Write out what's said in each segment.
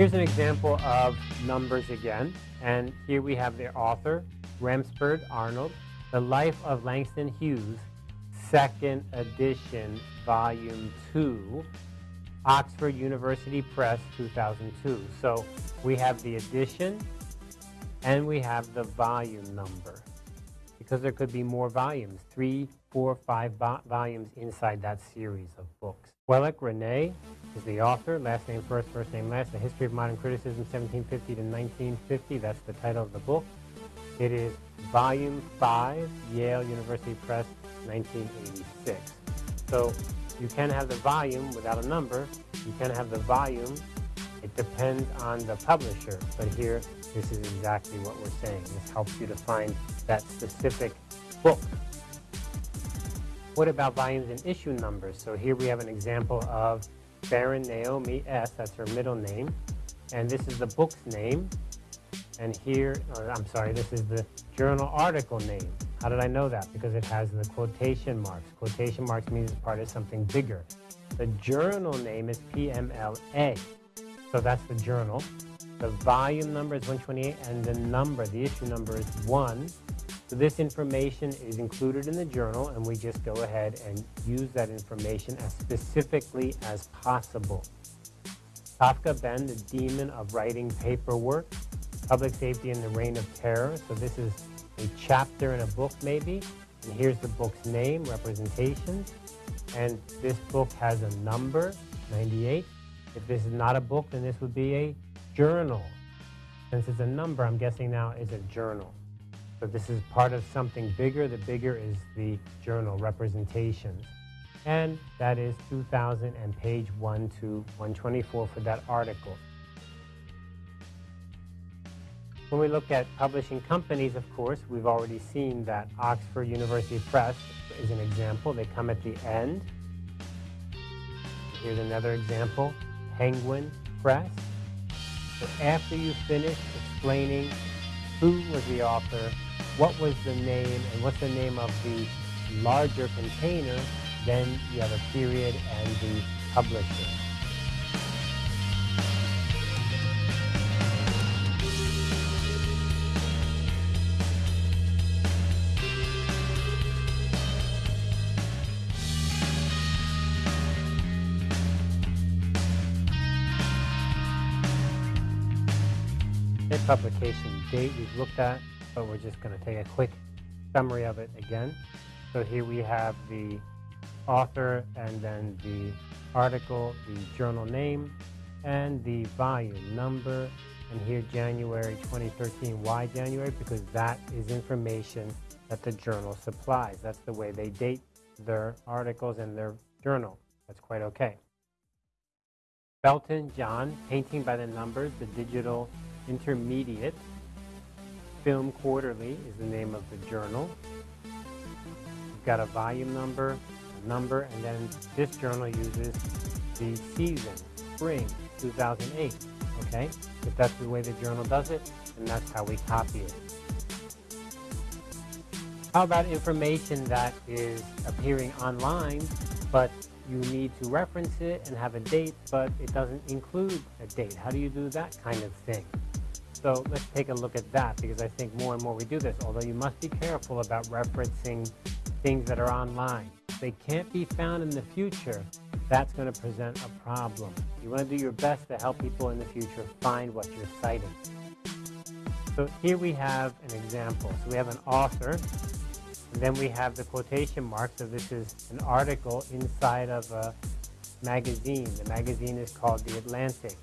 Here's an example of numbers again. And here we have the author, Rampersad Arnold, The Life of Langston Hughes, second edition, volume two, Oxford University Press, 2002. So we have the edition and we have the volume number because there could be more volumes, three, four, five volumes inside that series of books. Wellek René is the author, last name first, first name last, The History of Modern Criticism, 1750 to 1950. That's the title of the book. It is volume five, Yale University Press, 1986. So you can have the volume without a number. You can have the volume. It depends on the publisher. But here, this is exactly what we're saying. This helps you to find that specific book. What about volumes and issue numbers? So here we have an example of Baron Naomi S. That's her middle name. And this is the book's name. And here, I'm sorry, this is the journal article name. How did I know that? Because it has the quotation marks. Quotation marks means it's part of something bigger. The journal name is PMLA. So that's the journal. The volume number is 128 and the number, the issue number is 1. So this information is included in the journal and we just go ahead and use that information as specifically as possible. Kafka Ben, the demon of writing paperwork, public safety in the reign of terror. So this is a chapter in a book maybe. And here's the book's name, representations. And this book has a number, 98. If this is not a book, then this would be a journal. Since it's a number, I'm guessing now is a journal. But this is part of something bigger. The bigger is the journal representations. And that is 2000 and page 1 to 124 for that article. When we look at publishing companies, of course, we've already seen that Oxford University Press is an example. They come at the end. Here's another example, Penguin Press. So after you finish explaining who was the author, what was the name, and what's the name of the larger container, then you have a period and the publisher. Publication date we've looked at, but we're just going to take a quick summary of it again. So here we have the author and then the article, the journal name, and the volume number. And here January 2013. Why January? Because that is information that the journal supplies. That's the way they date their articles and their journal. That's quite okay. Belton John, Painting by the Numbers, the digital Intermediate. Film Quarterly is the name of the journal. You've got a volume number, a number, and then this journal uses the season, spring 2008. Okay? If that's the way the journal does it, then that's how we copy it. How about information that is appearing online, but you need to reference it and have a date, but it doesn't include a date? How do you do that kind of thing? So let's take a look at that because I think more and more we do this, although you must be careful about referencing things that are online. They can't be found in the future, that's going to present a problem. You want to do your best to help people in the future find what you're citing. So here we have an example. So we have an author, and then we have the quotation mark. So this is an article inside of a magazine. The magazine is called The Atlantic.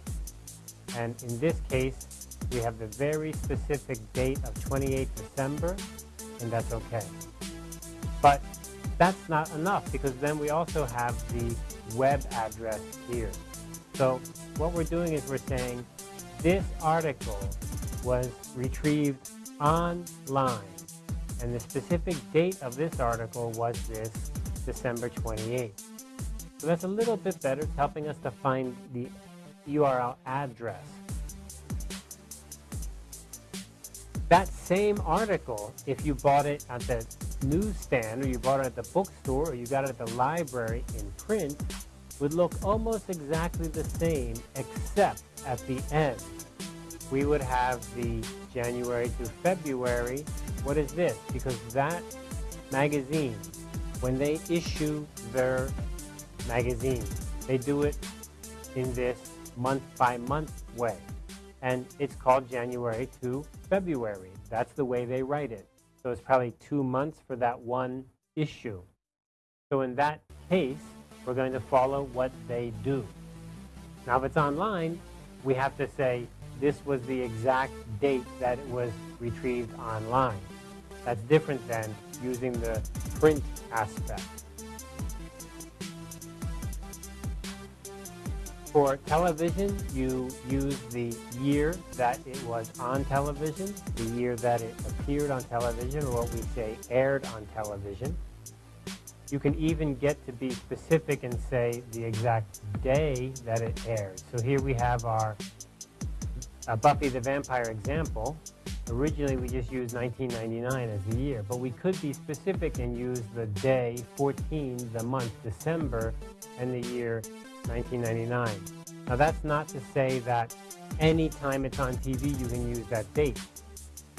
And in this case, we have the very specific date of 28 December, and that's okay. But that's not enough because then we also have the web address here. So what we're doing is we're saying this article was retrieved online and the specific date of this article was this December 28th. So that's a little bit better. It's helping us to find the URL address. That same article, if you bought it at the newsstand or you bought it at the bookstore or you got it at the library in print, would look almost exactly the same except at the end. We would have the January to February. What is this? Because that magazine, when they issue their magazine, they do it in this month by month way. And it's called January to February. That's the way they write it. So it's probably two months for that one issue. So in that case, we're going to follow what they do. Now, if it's online, we have to say this was the exact date that it was retrieved online. That's different than using the print aspect. For television, you use the year that it was on television, the year that it appeared on television, or what we say aired on television. You can even get to be specific and say the exact day that it aired. So here we have our uh, Buffy the Vampire example. Originally, we just used 1999 as the year, but we could be specific and use the day 14, the month December, and the year 1999. Now that's not to say that anytime it's on TV you can use that date.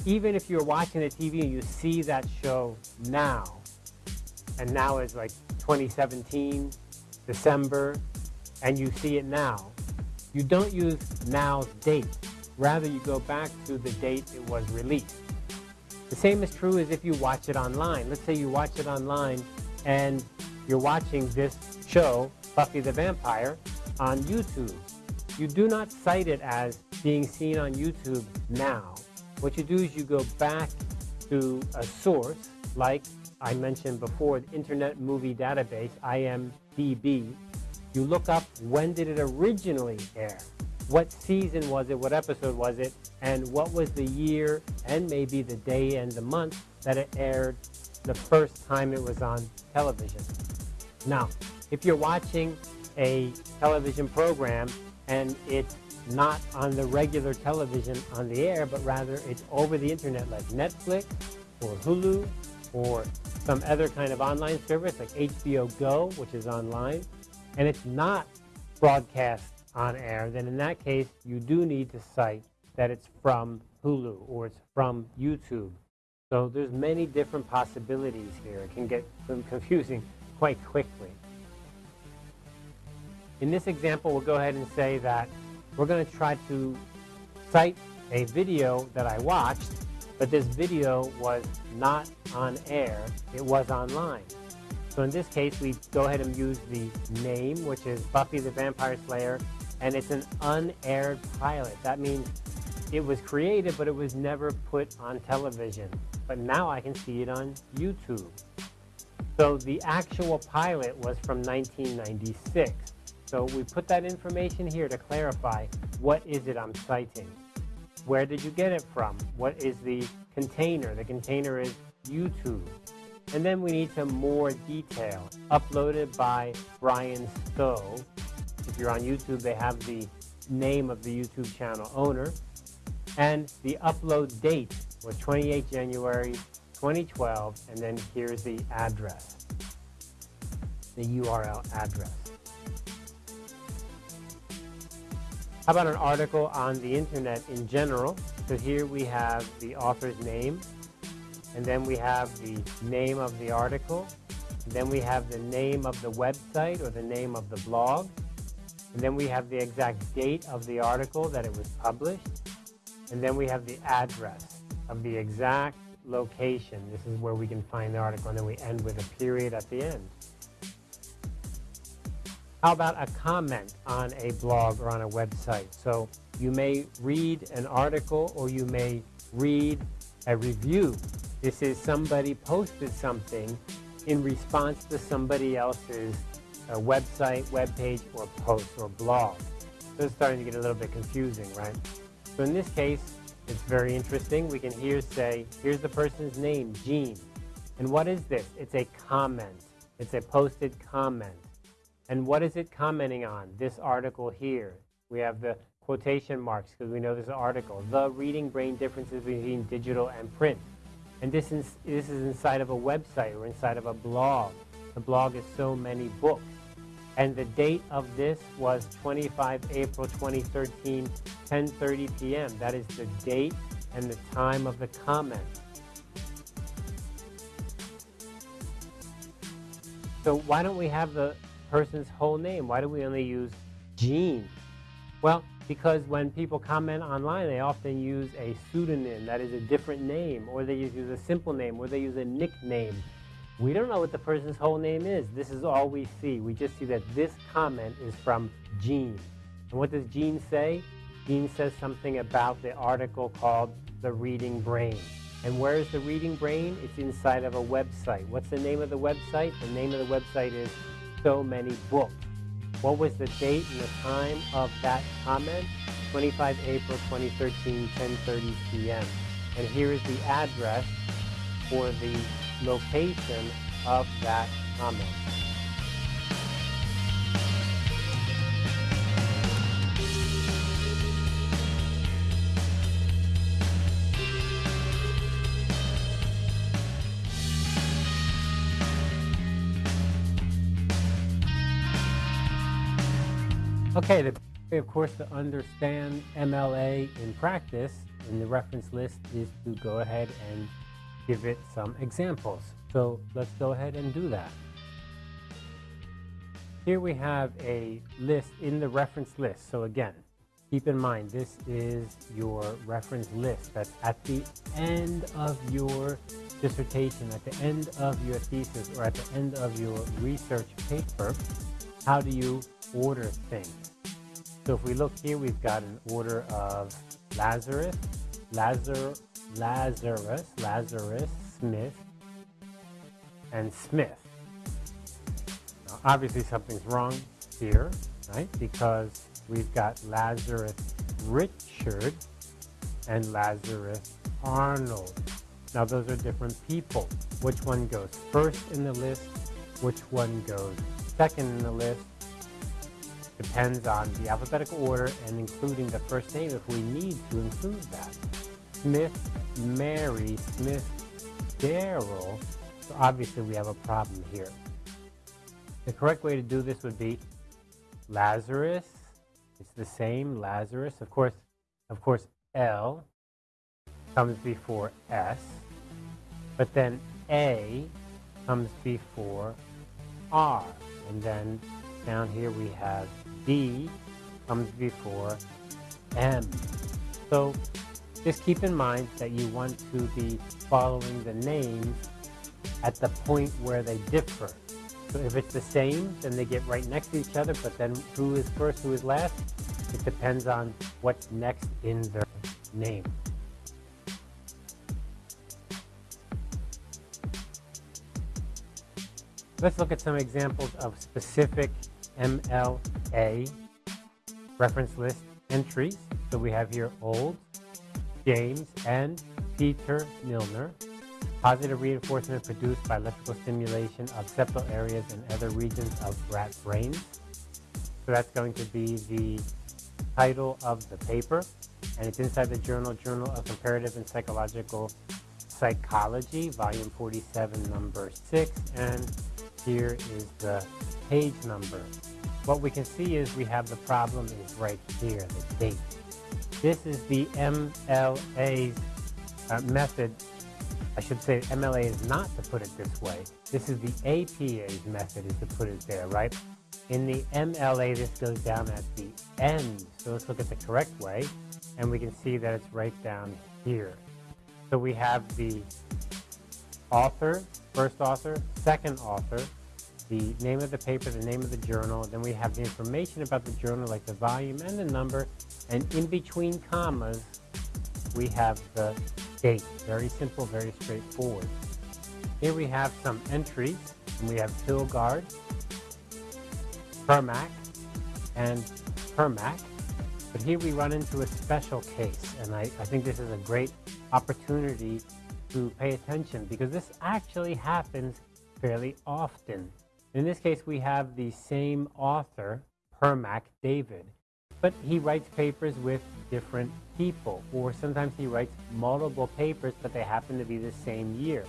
Even if you're watching the TV and you see that show now, and now is like 2017, December, and you see it now, you don't use now's date. Rather, you go back to the date it was released. The same is true as if you watch it online. Let's say you watch it online and you're watching this show Buffy the Vampire on YouTube. You do not cite it as being seen on YouTube now. What you do is you go back to a source like I mentioned before, the Internet Movie Database, IMDb. You look up when did it originally air? What season was it? What episode was it? And what was the year and maybe the day and the month that it aired the first time it was on television? Now, if you're watching a television program and it's not on the regular television on the air, but rather it's over the internet like Netflix or Hulu or some other kind of online service like HBO Go, which is online, and it's not broadcast on air, then in that case, you do need to cite that it's from Hulu or it's from YouTube. So there's many different possibilities here. It can get confusing quite quickly. In this example, we'll go ahead and say that we're going to try to cite a video that I watched, but this video was not on air, it was online. So in this case, we go ahead and use the name, which is Buffy the Vampire Slayer, and it's an unaired pilot. That means it was created, but it was never put on television. But now I can see it on YouTube. So the actual pilot was from 1996. So we put that information here to clarify what is it I'm citing. Where did you get it from? What is the container? The container is YouTube. And then we need some more detail. Uploaded by Brian Stowe. If you're on YouTube, they have the name of the YouTube channel owner. And the upload date was 28 January 2012. And then here's the address, the URL address. How about an article on the internet in general? So here we have the author's name, and then we have the name of the article, then we have the name of the website or the name of the blog, and then we have the exact date of the article that it was published, and then we have the address of the exact location. This is where we can find the article, and then we end with a period at the end. How about a comment on a blog or on a website? So you may read an article or you may read a review. This is somebody posted something in response to somebody else's uh, website, web page, or post or blog. So it's starting to get a little bit confusing, right? So in this case, it's very interesting. We can here say, here's the person's name, Gene. And what is this? It's a comment. It's a posted comment. And what is it commenting on? This article here. We have the quotation marks because we know this article. The reading brain differences between digital and print. And this is, this is inside of a website or inside of a blog. The blog is so many books. And the date of this was 25 April 2013, 10.30 p.m. That is the date and the time of the comment. So why don't we have the person's whole name? Why do we only use Gene? Well, because when people comment online, they often use a pseudonym that is a different name, or they use a simple name, or they use a nickname. We don't know what the person's whole name is. This is all we see. We just see that this comment is from Gene. And what does Gene say? Gene says something about the article called The Reading Brain. And where is the Reading Brain? It's inside of a website. What's the name of the website? The name of the website is So Many Books. What was the date and the time of that comment? 25 April 2013, 10.30 p.m. And here is the address for the location of that comment. Okay, the, of course, to understand MLA in practice in the reference list is to go ahead and give it some examples. So let's go ahead and do that. Here we have a list in the reference list. So again, keep in mind this is your reference list that's at the end of your dissertation, at the end of your thesis, or at the end of your research paper. How do you order things? So if we look here, we've got an order of Lazarus, Lazar, Lazarus, Lazarus, Smith, and Smith. Now, obviously something's wrong here, right? Because we've got Lazarus Richard and Lazarus Arnold. Now those are different people. Which one goes first in the list? Which one goes second in the list? Depends on the alphabetical order and including the first name if we need to include that. Smith, Mary, Smith, Daryl. So obviously we have a problem here. The correct way to do this would be Lazarus. It's the same, Lazarus. Of course, of course, L comes before S, but then A comes before R. And then down here we have D comes before M. So just keep in mind that you want to be following the names at the point where they differ. So if it's the same, then they get right next to each other, but then who is first, who is last? It depends on what's next in their name. Let's look at some examples of specific MLA reference list entries. So we have here Old, James, and Peter Milner. Positive reinforcement produced by electrical stimulation of septal areas and other regions of rat brains. So that's going to be the title of the paper. And it's inside the journal, Journal of Comparative and Physiological Psychology, volume 47, number 6. And here is the page number. What we can see is we have the problem is right here, the date. This is the MLA's uh, method. I should say MLA is not to put it this way. This is the APA's method is to put it there, right? In the MLA, this goes down at the end. So let's look at the correct way, and we can see that it's right down here. So we have the author, first author, second author, the name of the paper, the name of the journal. Then we have the information about the journal, like the volume and the number. And in between commas, we have the date. Very simple, very straightforward. Here we have some entries. And we have Hilgard, Permac, and Permac. But here we run into a special case. And I, I think this is a great opportunity to pay attention because this actually happens fairly often. In this case, we have the same author, Permac David, but he writes papers with different people, or sometimes he writes multiple papers, but they happen to be the same year.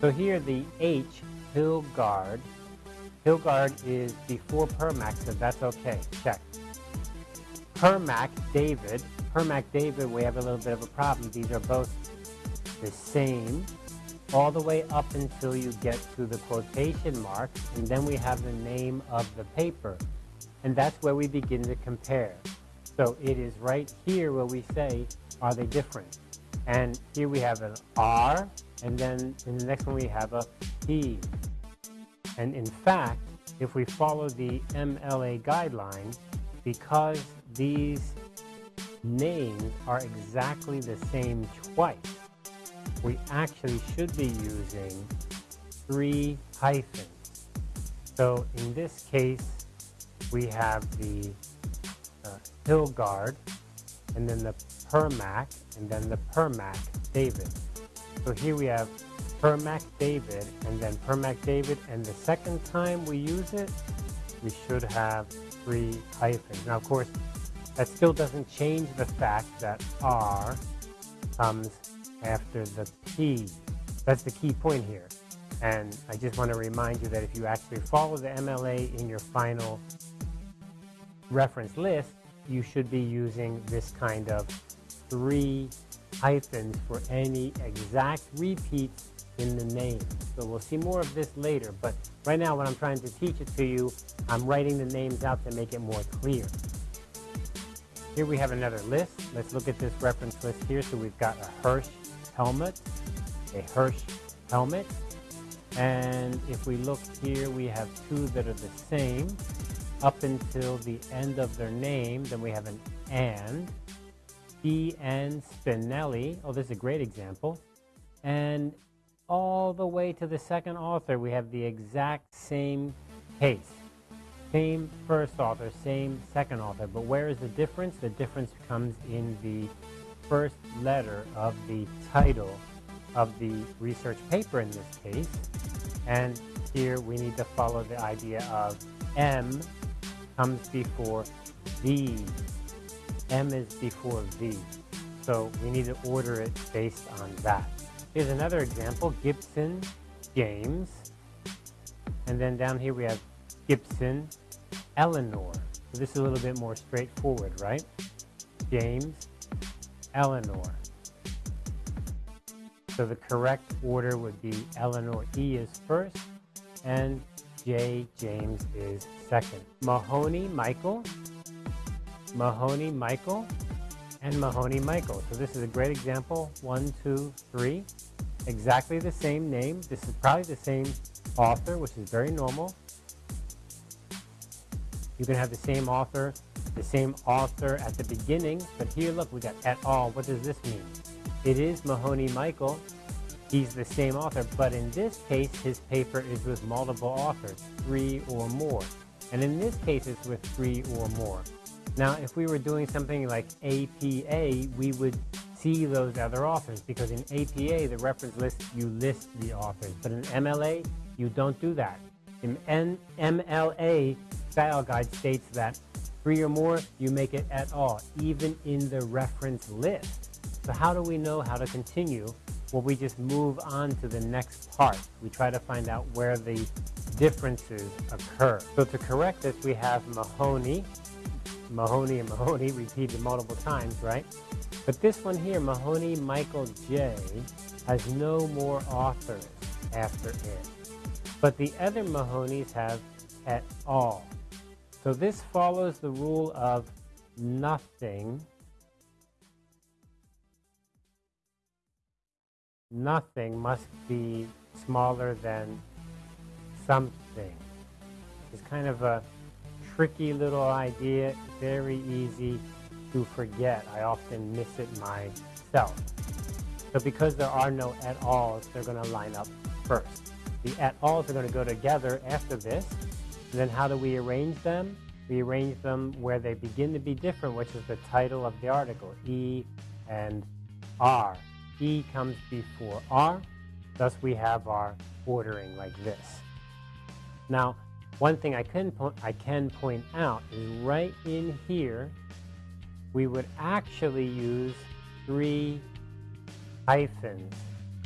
So here the H, Hilgard, Hilgard is before Permac, so that's okay. Check. Permac David, Permac David, we have a little bit of a problem. These are both the same all the way up until you get to the quotation marks, and then we have the name of the paper. And that's where we begin to compare. So it is right here where we say, are they different? And here we have an R, and then in the next one we have a P. And in fact, if we follow the MLA guideline, because these names are exactly the same twice, we actually should be using three hyphens. So in this case, we have the uh, Hilgard, and then the Permac, and then the Permac David. So here we have Permac David, and then Permac David, and the second time we use it, we should have three hyphens. Now, of course, that still doesn't change the fact that R comes after the P. That's the key point here. And I just want to remind you that if you actually follow the MLA in your final reference list, you should be using this kind of three hyphens for any exact repeats in the name. So we'll see more of this later, but right now when I'm trying to teach it to you, I'm writing the names out to make it more clear. Here we have another list. Let's look at this reference list here. So we've got a Hirsch Helmut, a Hirsch Helmut. And if we look here, we have two that are the same up until the end of their name. Then we have an and. E. N. Spinelli. Oh, this is a great example. And all the way to the second author, we have the exact same case. Same first author, same second author. But where is the difference? The difference comes in the first letter of the title of the research paper in this case. And here we need to follow the idea of M comes before V. M is before V. So we need to order it based on that. Here's another example, Gibson, James. And then down here we have Gibson, Eleanor. So this is a little bit more straightforward, right? James, Eleanor. So the correct order would be Eleanor E is first and J. James is second. Mahoney Michael, Mahoney Michael, and Mahoney Michael. So this is a great example. One, two, three. Exactly the same name. This is probably the same author, which is very normal. You can have the same author the same author at the beginning, but here, look, we got et al. What does this mean? It is Mahoney Michael. He's the same author, but in this case, his paper is with multiple authors, three or more. And in this case, it's with three or more. Now, if we were doing something like APA, we would see those other authors because in APA, the reference list, you list the authors. But in MLA, you don't do that. In MLA, style guide states that Three or more, you make it at all, even in the reference list. So how do we know how to continue? Well, we just move on to the next part. We try to find out where the differences occur. So to correct this, we have Mahoney, Mahoney and Mahoney repeated multiple times, right? But this one here, Mahoney Michael J, has no more authors after it. But the other Mahonies have et al. So this follows the rule of nothing. Nothing must be smaller than something. It's kind of a tricky little idea, very easy to forget. I often miss it myself. So because there are no at alls, they're going to line up first. The at alls are going to go together after this, and then how do we arrange them? We arrange them where they begin to be different, which is the title of the article, E and R. E comes before R, thus we have our ordering like this. Now, one thing I can, I can point out is right in here, we would actually use three hyphens,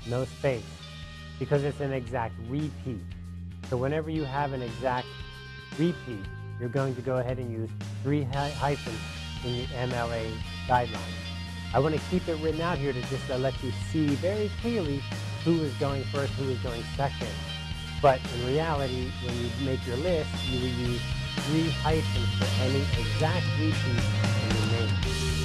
no space, because it's an exact repeat. So whenever you have an exact repeat, you're going to go ahead and use three hyphens in the MLA guidelines. I want to keep it written out here to just to let you see very clearly who is going first, who is going second. But in reality, when you make your list, you will use three hyphens for any exact repeat in the name.